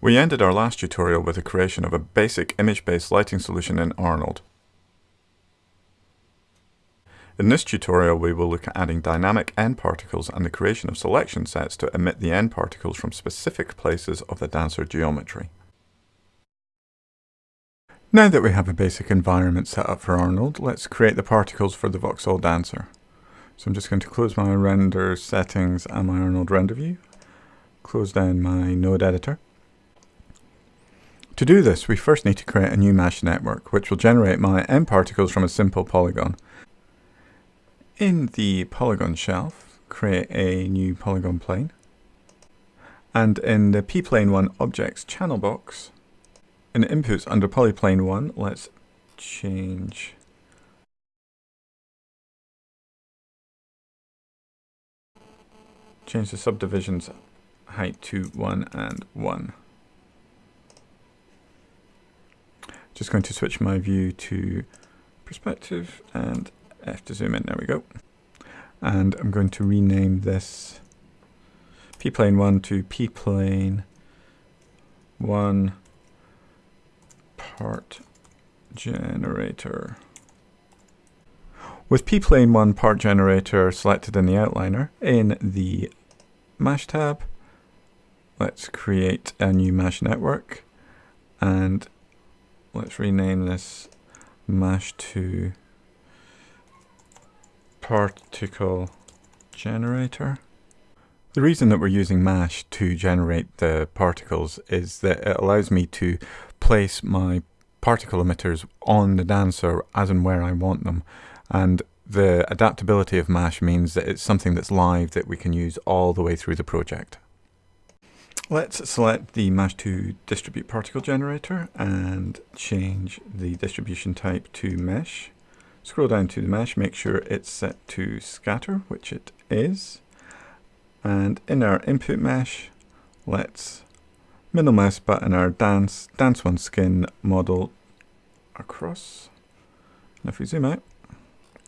We ended our last tutorial with the creation of a basic image-based lighting solution in Arnold. In this tutorial we will look at adding dynamic nParticles and the creation of selection sets to emit the nParticles from specific places of the dancer geometry. Now that we have a basic environment set up for Arnold, let's create the particles for the Voxel dancer. So I'm just going to close my render settings and my Arnold render view, close down my node editor, to do this, we first need to create a new MASH network, which will generate my nParticles from a simple polygon. In the polygon shelf, create a new polygon plane. And in the pplane 1 objects channel box, in inputs under polyplane 1, let's change change the subdivisions height to 1 and 1. Just going to switch my view to perspective and F to zoom in. There we go. And I'm going to rename this p-plane 1 to p-plane 1 part generator. With p-plane 1 part generator selected in the outliner, in the MASH tab, let's create a new MASH network and let's rename this MASH to particle generator. The reason that we're using MASH to generate the particles is that it allows me to place my particle emitters on the dancer as and where I want them. And the adaptability of MASH means that it's something that's live that we can use all the way through the project. Let's select the MASH2 distribute particle generator and change the distribution type to mesh. Scroll down to the mesh, make sure it's set to scatter, which it is. And in our input mesh, let's middle mouse button our dance, dance one skin model across. And if we zoom out,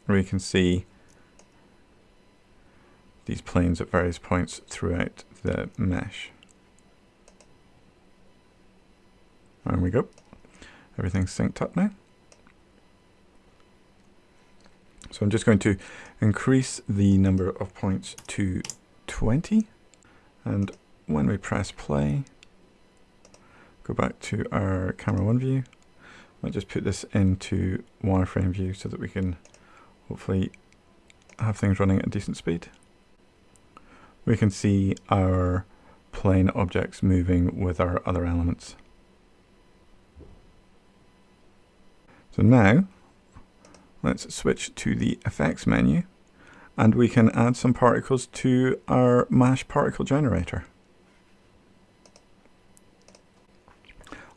we can see these planes at various points throughout the mesh. There we go. Everything's synced up now. So I'm just going to increase the number of points to 20. And when we press play, go back to our camera one view. I'll just put this into wireframe view so that we can hopefully have things running at a decent speed. We can see our plane objects moving with our other elements. So now, let's switch to the effects menu and we can add some particles to our MASH particle generator.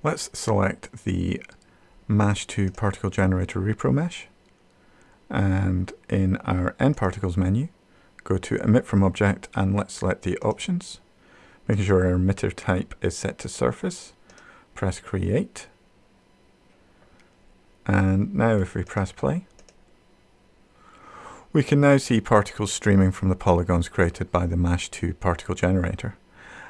Let's select the MASH to particle generator repro mesh and in our nParticles menu go to emit from object and let's select the options making sure our emitter type is set to surface press create and now if we press play, we can now see particles streaming from the polygons created by the MASH2 particle generator.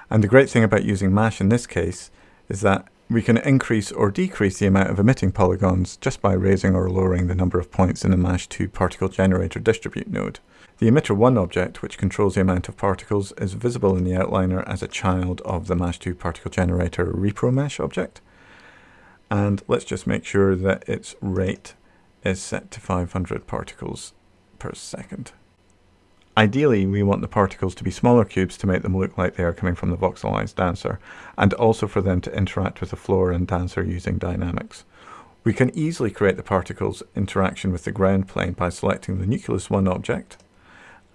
And the great thing about using MASH in this case is that we can increase or decrease the amount of emitting polygons just by raising or lowering the number of points in the MASH2 particle generator distribute node. The emitter 1 object, which controls the amount of particles, is visible in the outliner as a child of the MASH2 particle generator repro mesh object and let's just make sure that its rate is set to 500 particles per second. Ideally, we want the particles to be smaller cubes to make them look like they are coming from the voxelized dancer, and also for them to interact with the floor and dancer using dynamics. We can easily create the particles interaction with the ground plane by selecting the Nucleus 1 object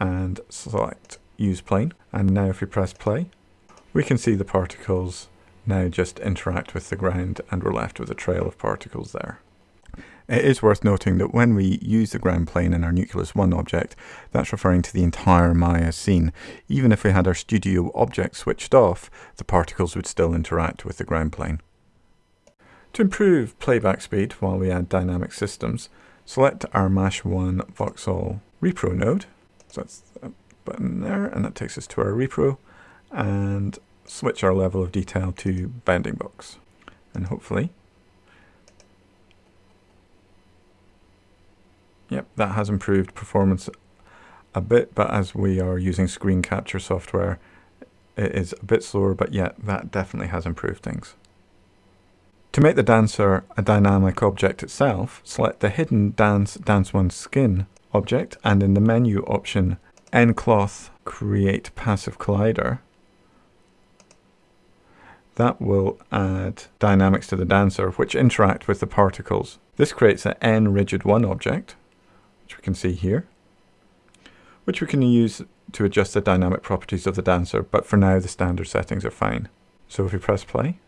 and select Use Plane. And now if we press play, we can see the particles now just interact with the ground and we're left with a trail of particles there. It is worth noting that when we use the ground plane in our Nucleus 1 object, that's referring to the entire Maya scene. Even if we had our studio object switched off, the particles would still interact with the ground plane. To improve playback speed while we add dynamic systems, select our MASH1 Voxel repro node. So that's that button there, and that takes us to our repro. And switch our level of detail to bounding box. And hopefully, yep, that has improved performance a bit, but as we are using screen capture software, it is a bit slower, but yet that definitely has improved things. To make the dancer a dynamic object itself, select the hidden Dance Dance One Skin object and in the menu option nCloth Create Passive Collider, that will add dynamics to the dancer which interact with the particles. This creates an nRigid 1 object, which we can see here, which we can use to adjust the dynamic properties of the dancer, but for now the standard settings are fine. So if we press play,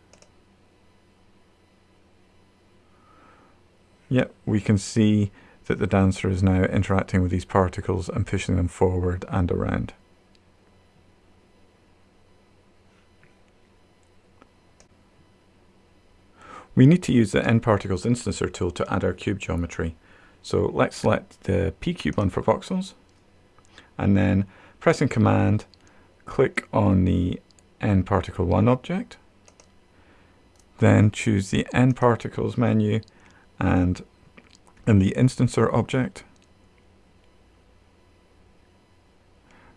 Yep, we can see that the dancer is now interacting with these particles and pushing them forward and around. We need to use the nParticles instancer tool to add our cube geometry. So let's select the pCube one for voxels and then pressing command click on the nParticle 1 object then choose the nParticles menu and in the instancer object,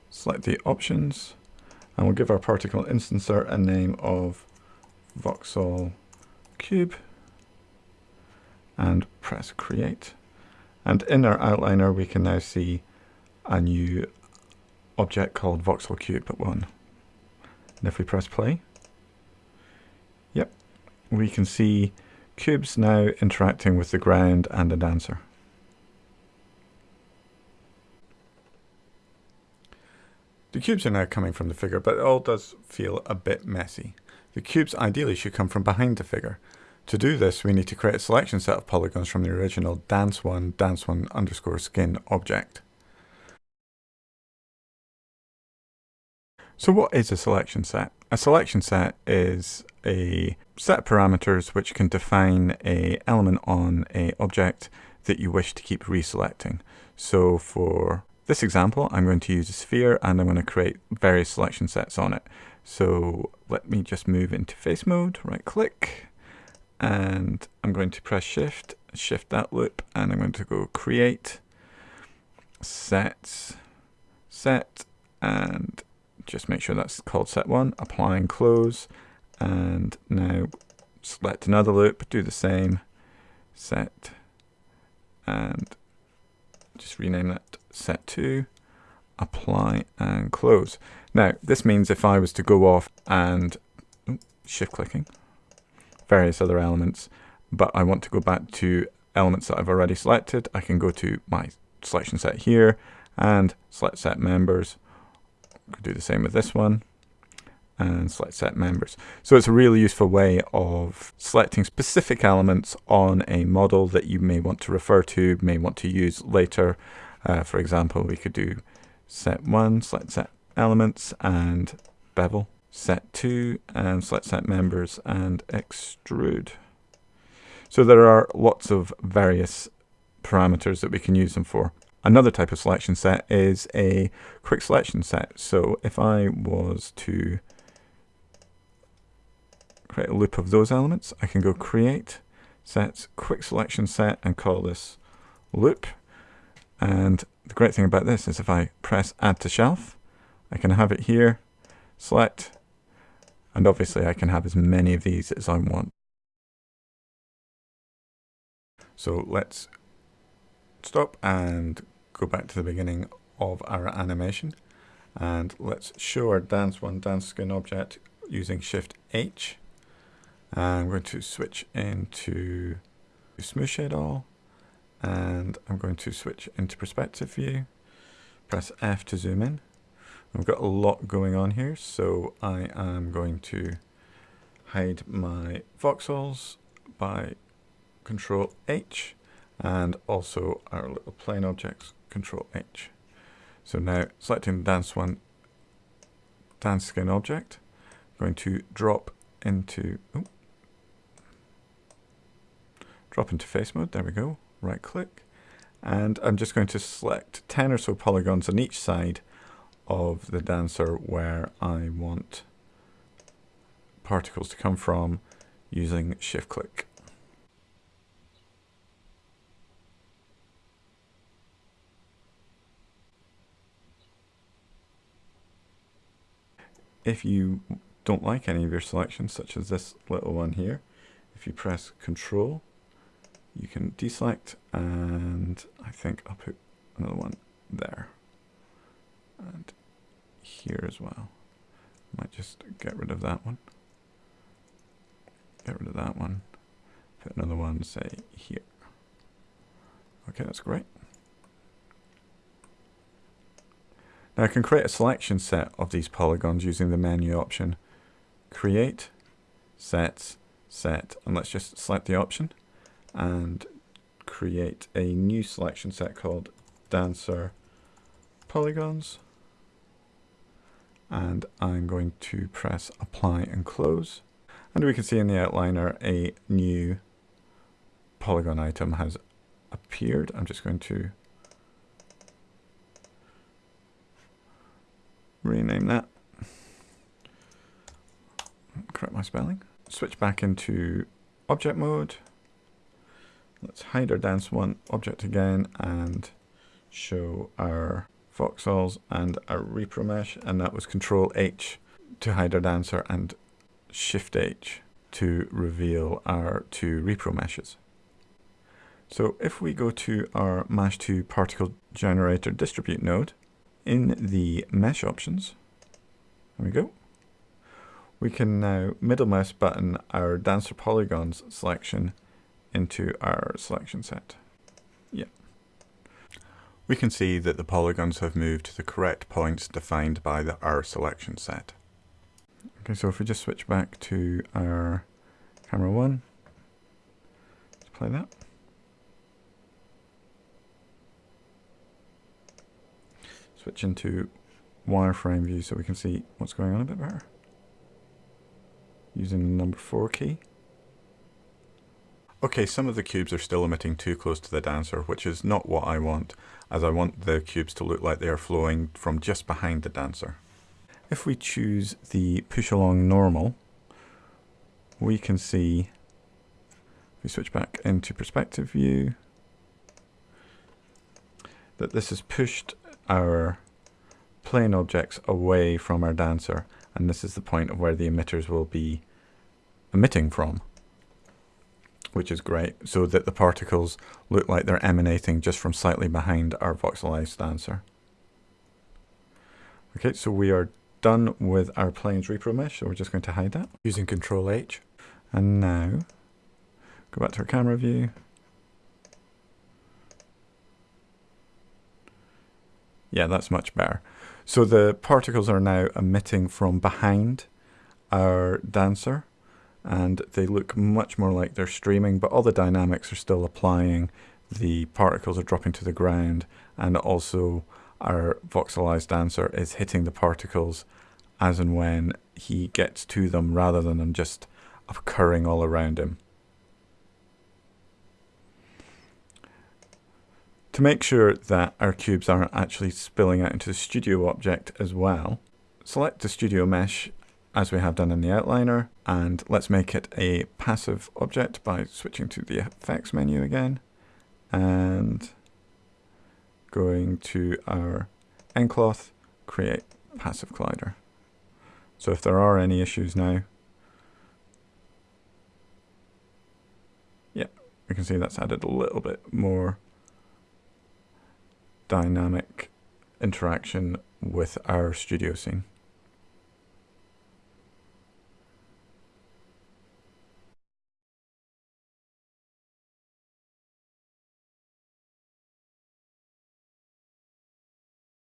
select the options, and we'll give our particle instancer a name of voxel cube, and press create. And in our outliner, we can now see a new object called voxel cube but 1. And if we press play, yep, we can see Cubes now interacting with the ground and the dancer. The cubes are now coming from the figure, but it all does feel a bit messy. The cubes ideally should come from behind the figure. To do this, we need to create a selection set of polygons from the original dance1 dance1 underscore skin object. So what is a selection set? A selection set is a set of parameters which can define a element on a object that you wish to keep reselecting. So for this example, I'm going to use a sphere and I'm going to create various selection sets on it. So let me just move into face mode, right click, and I'm going to press shift, shift that loop, and I'm going to go create, sets, set, and just make sure that's called set one, apply and close, and now select another loop, do the same, set, and just rename that set 2, apply and close. Now, this means if I was to go off and shift clicking, various other elements, but I want to go back to elements that I've already selected, I can go to my selection set here and select set members. I could do the same with this one and select set members. So it's a really useful way of selecting specific elements on a model that you may want to refer to, may want to use later. Uh, for example, we could do set 1, select set elements and bevel, set 2 and select set members and extrude. So there are lots of various parameters that we can use them for. Another type of selection set is a quick selection set. So if I was to create a loop of those elements. I can go create, set, quick selection set, and call this loop. And the great thing about this is if I press add to shelf, I can have it here, select, and obviously I can have as many of these as I want. So let's stop and go back to the beginning of our animation. And let's show our dance one dance skin object using Shift H. I'm going to switch into smooth shade all and I'm going to switch into perspective view press F to zoom in I've got a lot going on here so I am going to hide my voxels by control H and also our little plane objects control H. So now selecting the dance one dance skin object I'm going to drop into oh, drop into face mode, there we go, right click, and I'm just going to select 10 or so polygons on each side of the dancer where I want particles to come from using shift click. If you don't like any of your selections, such as this little one here, if you press Control, you can deselect, and I think I'll put another one there, here as well. Might just get rid of that one. Get rid of that one. Put another one, say, here. Okay, that's great. Now I can create a selection set of these polygons using the menu option. Create, Sets, Set, and let's just select the option and create a new selection set called Dancer Polygons. And I'm going to press Apply and Close. And we can see in the outliner a new polygon item has appeared. I'm just going to rename that. Correct my spelling. Switch back into object mode. Let's hide our dance one object again and show our voxels and a repro mesh and that was control H to hide our dancer and shift H to reveal our two repro meshes. So if we go to our MASH2 particle generator distribute node, in the mesh options, there we go, we can now middle mouse button our dancer polygons selection into our selection set. We can see that the polygons have moved to the correct points defined by the R selection set. Okay, so if we just switch back to our camera one, let's play that. switch into wireframe view so we can see what's going on a bit better. Using the number 4 key. Okay, some of the cubes are still emitting too close to the dancer, which is not what I want, as I want the cubes to look like they are flowing from just behind the dancer. If we choose the push along normal, we can see, if we switch back into perspective view, that this has pushed our plane objects away from our dancer and this is the point of where the emitters will be emitting from which is great so that the particles look like they're emanating just from slightly behind our voxelized dancer. Okay, so we are done with our planes repro mesh, so we're just going to hide that using Control H. And now, go back to our camera view, Yeah, that's much better. So the particles are now emitting from behind our dancer and they look much more like they're streaming, but all the dynamics are still applying. The particles are dropping to the ground and also our voxelized dancer is hitting the particles as and when he gets to them rather than them just occurring all around him. To make sure that our cubes aren't actually spilling out into the studio object as well, select the studio mesh as we have done in the outliner and let's make it a passive object by switching to the effects menu again and going to our nCloth, create passive collider. So if there are any issues now, yeah, we can see that's added a little bit more dynamic interaction with our studio scene.